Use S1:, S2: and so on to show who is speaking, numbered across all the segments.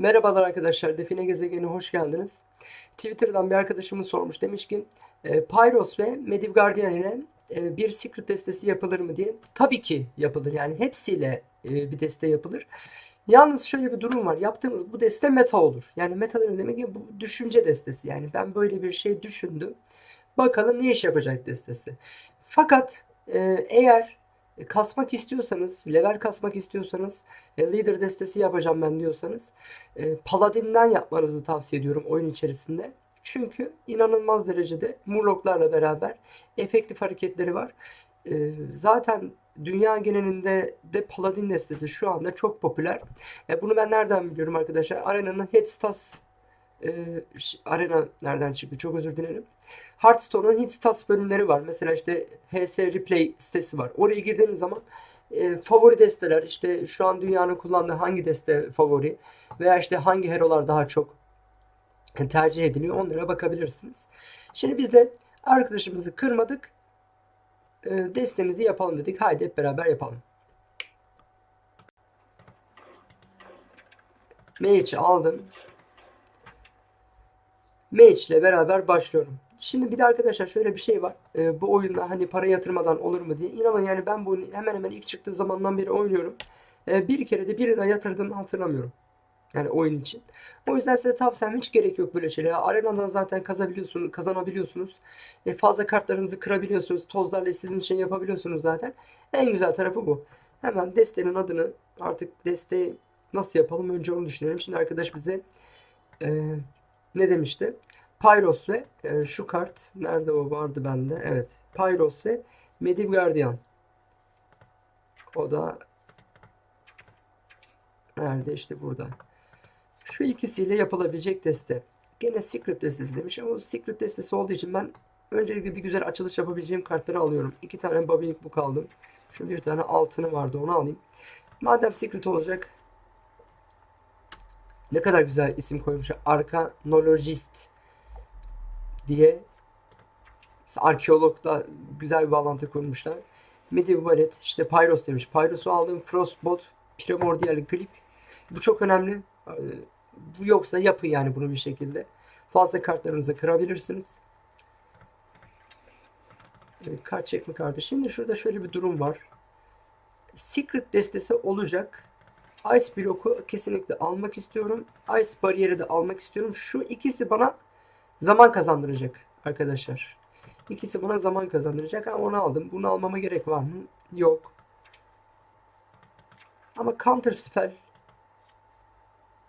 S1: Merhabalar arkadaşlar, Define Gezegen'e hoş geldiniz. Twitter'dan bir arkadaşımız sormuş. Demiş ki e, Pyros ve Mediv Guardian ile e, bir secret destesi yapılır mı diye. Tabii ki yapılır. Yani hepsiyle e, bir deste yapılır. Yalnız şöyle bir durum var. Yaptığımız bu deste meta olur. Yani meta demek ki bu düşünce destesi. Yani ben böyle bir şey düşündüm. Bakalım ne iş yapacak destesi. Fakat e, eğer kasmak istiyorsanız, level kasmak istiyorsanız, e, leader destesi yapacağım ben diyorsanız, e, Paladin'den yapmanızı tavsiye ediyorum oyun içerisinde. Çünkü inanılmaz derecede Murlok'larla beraber efektif hareketleri var. E, zaten dünya genelinde de Paladin destesi şu anda çok popüler. E, bunu ben nereden biliyorum arkadaşlar? Arena'nın Headstats e, Arena nereden çıktı? Çok özür dilerim. Hearthstone'un hit stats bölümleri var. Mesela işte HS Replay sitesi var. Oraya girdiğiniz zaman e, favori desteler işte şu an dünyanın kullandığı hangi deste favori veya işte hangi hero'lar daha çok tercih ediliyor onlara bakabilirsiniz. Şimdi biz de arkadaşımızı kırmadık. E, destemizi yapalım dedik. Haydi hep beraber yapalım. Mage'i aldım. Mage ile beraber başlıyorum. Şimdi bir de arkadaşlar şöyle bir şey var. Ee, bu oyunda hani para yatırmadan olur mu diye. İnanın yani ben bu oyunu hemen hemen ilk çıktığı zamandan beri oynuyorum. Ee, bir kere de bir lira yatırdığımı hatırlamıyorum. Yani oyun için. O yüzden size tavsiyem hiç gerek yok böyle şeylere. Arenadan zaten kazabiliyorsunuz, kazanabiliyorsunuz. E, fazla kartlarınızı kırabiliyorsunuz. Tozlarla istediğiniz şey yapabiliyorsunuz zaten. En güzel tarafı bu. Hemen destenin adını artık desteği nasıl yapalım önce onu düşünelim. Şimdi arkadaş bize e, ne demişti? Pyros ve e, şu kart nerede o vardı bende? Evet. Pyros ve Mediv Guardian. O da nerede? işte burada. Şu ikisiyle yapılabilecek deste. Gene Secret destesi demiş ama Secret destesi olduğu için ben öncelikle bir güzel açılış yapabileceğim kartları alıyorum. İki tane Babylick Book aldım. Şu bir tane altını vardı onu alayım. Madem Secret olacak ne kadar güzel isim koymuşlar. Arkanologist diye arkeologda güzel bir bağlantı kurmuşlar. Medieval işte Pyros demiş. Pyros'u aldığım Frostbot Primordial Grip. Bu çok önemli. Bu yoksa yapın yani bunu bir şekilde. Fazla kartlarınızı kırabilirsiniz. Ee, kart çekme kartı. Şimdi şurada şöyle bir durum var. Secret destesi olacak. Ice bloku kesinlikle almak istiyorum. Ice bariyeri de almak istiyorum. Şu ikisi bana zaman kazandıracak arkadaşlar. İkisi bana zaman kazandıracak ama onu aldım. Bunu almama gerek var mı? Yok. Ama counter spell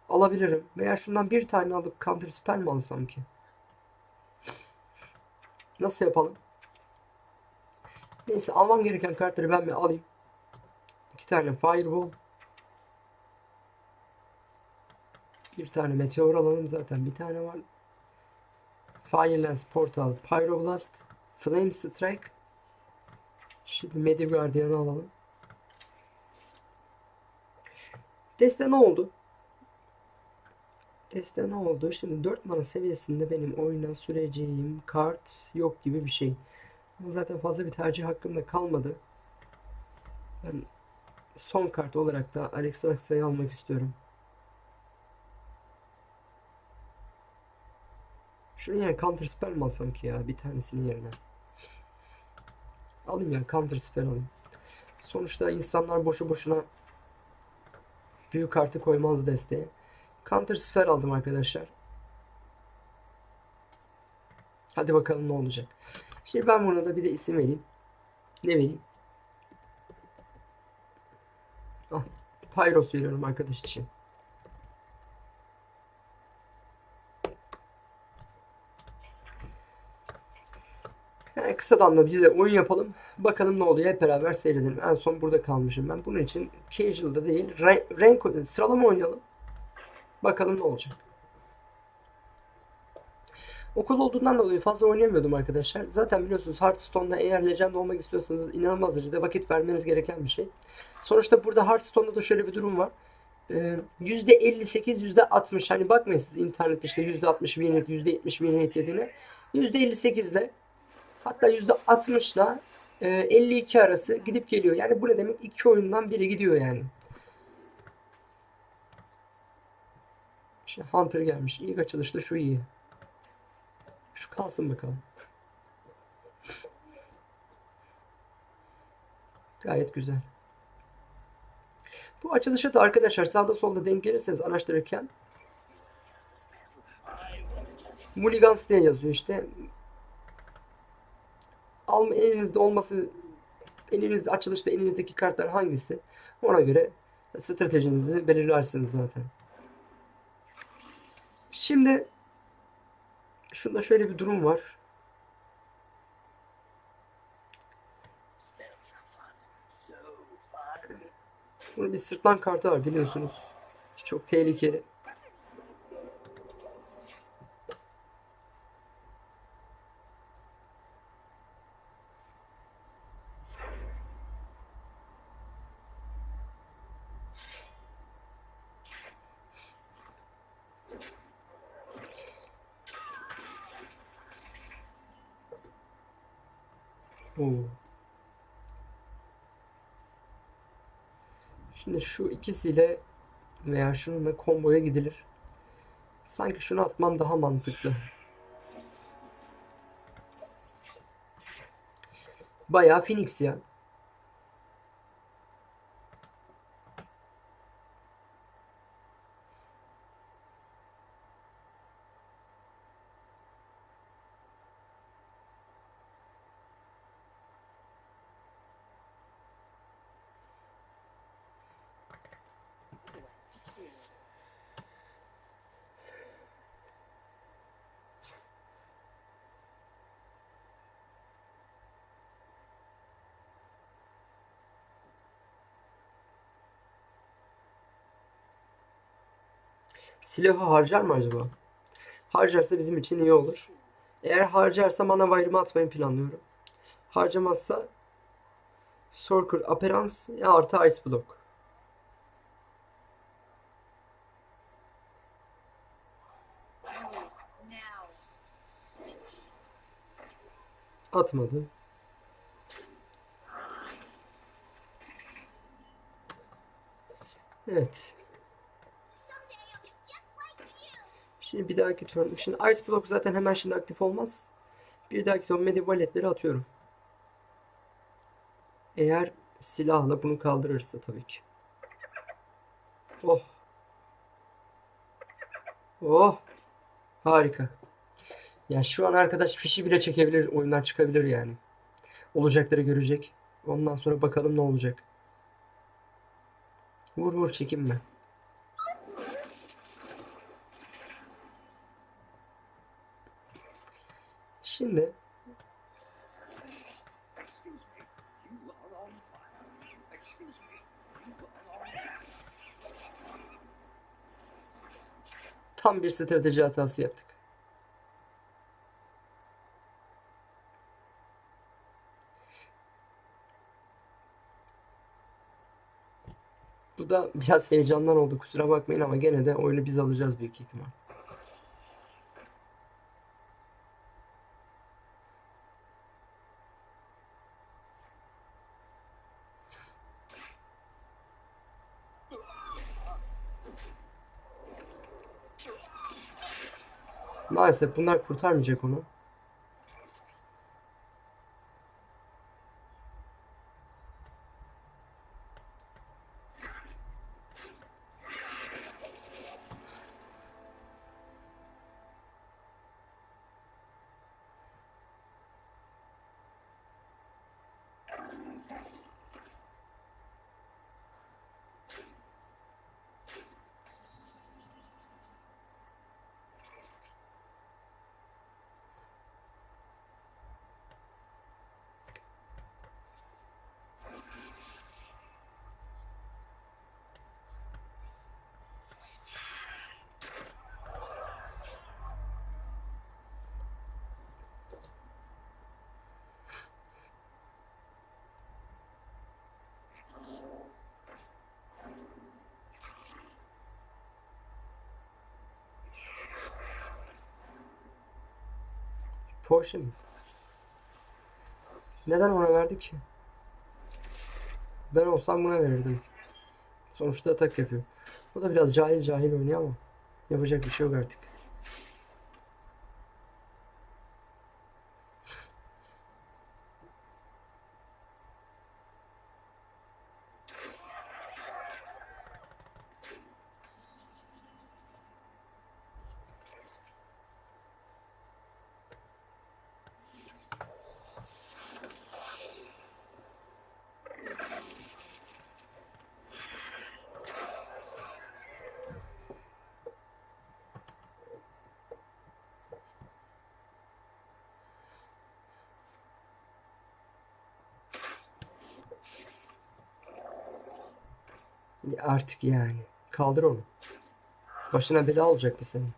S1: alabilirim. Veya şundan bir tane alıp counter spell mi alsam ki? Nasıl yapalım? Neyse almam gereken kartları ben bir alayım. İki tane fireball. Bir tane meteor alalım zaten bir tane var. Firelance Portal, Pyroblast, Flame Strike. Şimdi Mediv Guardian'ı alalım. Deste ne oldu? Deste ne oldu? Şimdi 4 mana seviyesinde benim oyuna süreceğim kart yok gibi bir şey. Ama zaten fazla bir tercih hakkım da kalmadı. Ben son kart olarak da Alex Raxa'yı almak istiyorum. Şunu yani counter spell mi alsam ki ya bir tanesinin yerine. Alayım yani counter spell alayım. Sonuçta insanlar boşu boşuna büyük kartı koymaz desteğe. Counter spell aldım arkadaşlar. Hadi bakalım ne olacak. Şimdi ben buna da bir de isim vereyim. Ne vereyim? Ah, Pyros veriyorum arkadaş için. Yani kısadan da bir de oyun yapalım. Bakalım ne oluyor hep beraber seyredelim. En son burada kalmışım ben. Bunun için casual'da değil rank, sıralama oynayalım. Bakalım ne olacak. Okul olduğundan dolayı fazla oynayamıyordum arkadaşlar. Zaten biliyorsunuz Hearthstone'da eğer legend olmak istiyorsanız inanılmaz derecede vakit vermeniz gereken bir şey. Sonuçta burada Hearthstone'da da şöyle bir durum var. Ee, %58, %60 hani bakmayın siz internette işte %60 win rate, %70 win rate dediğine. %58 ile Hatta %60 ile 52 arası gidip geliyor. Yani bu ne demek? İki oyundan biri gidiyor yani. Şimdi Hunter gelmiş. İlk açılışta şu iyi. Şu kalsın bakalım. Gayet güzel. Bu açılışa da arkadaşlar sağda solda denk gelirseniz araştırırken Mulligans diye yazıyor işte. Alma elinizde olması elinizde açılışta elinizdeki kartlar hangisi? Ona göre stratejinizi belirlersiniz zaten. Şimdi şunda şöyle bir durum var. Bunun bir sırtlan kartı var biliyorsunuz. Çok tehlikeli. Şimdi şu ikisiyle veya şununla komboya gidilir. Sanki şunu atmam daha mantıklı. Bayağı Phoenix ya. Silahı harcar mı acaba? Harcarsa bizim için iyi olur. Eğer harcarsa mana ayrımı atmayı planlıyorum. Harcamazsa Sorker Appearance ya artı Ice Block. Atmadı. Evet. Şimdi bir dahaki turn. Şimdi Ice Block zaten hemen şimdi aktif olmaz. Bir dahaki turn Medievaletleri atıyorum. Eğer silahla bunu kaldırırsa tabii ki. Oh. Oh. Harika. Yani şu an arkadaş fişi bile çekebilir, oyundan çıkabilir yani. Olacakları görecek. Ondan sonra bakalım ne olacak. Vur vur çekinme. Şimdi tam bir strateji hatası yaptık. Bu da biraz heyecandan oldu kusura bakmayın ama gene de oyunu biz alacağız büyük ihtimal. Maalesef bunlar kurtarmayacak onu. Porsche mi? Neden ona verdi ki? Ben olsam buna verirdim. Sonuçta atak yapıyor. Bu da biraz cahil cahil oynuyor ama Yapacak bir şey yok artık. Artık yani. Kaldır onu. Başına bela olacaktı senin.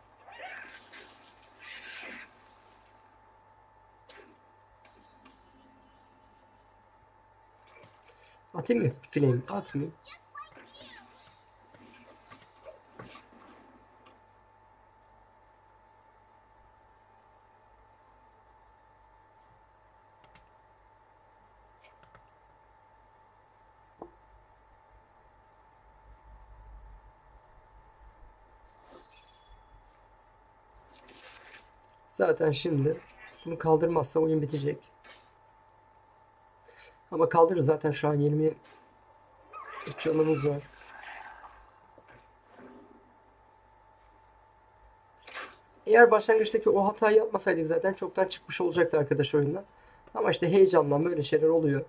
S1: Atayım mı? Flame atmayayım. Zaten şimdi bunu kaldırmazsa oyun bitecek. Ama kaldırır zaten şu an 20 canımız var. Eğer başlangıçtaki o hatayı yapmasaydık zaten çoktan çıkmış olacaktı arkadaş oyundan. Ama işte heyecandan böyle şeyler oluyor.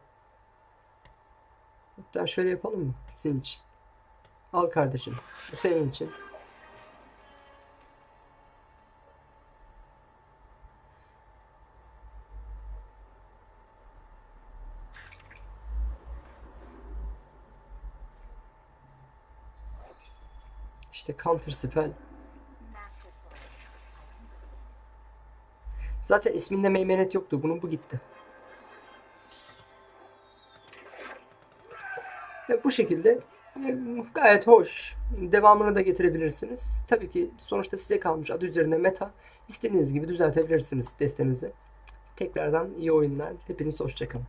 S1: Hatta şöyle yapalım mı? Sizin için. Al kardeşim. Bu senin için. İşte counter spell. Zaten isminde meymenet yoktu. Bunun bu gitti. Ve bu şekilde e, gayet hoş. Devamını da getirebilirsiniz. Tabii ki sonuçta size kalmış adı üzerinde meta. İstediğiniz gibi düzeltebilirsiniz destenizi. Tekrardan iyi oyunlar. Hepiniz hoşçakalın.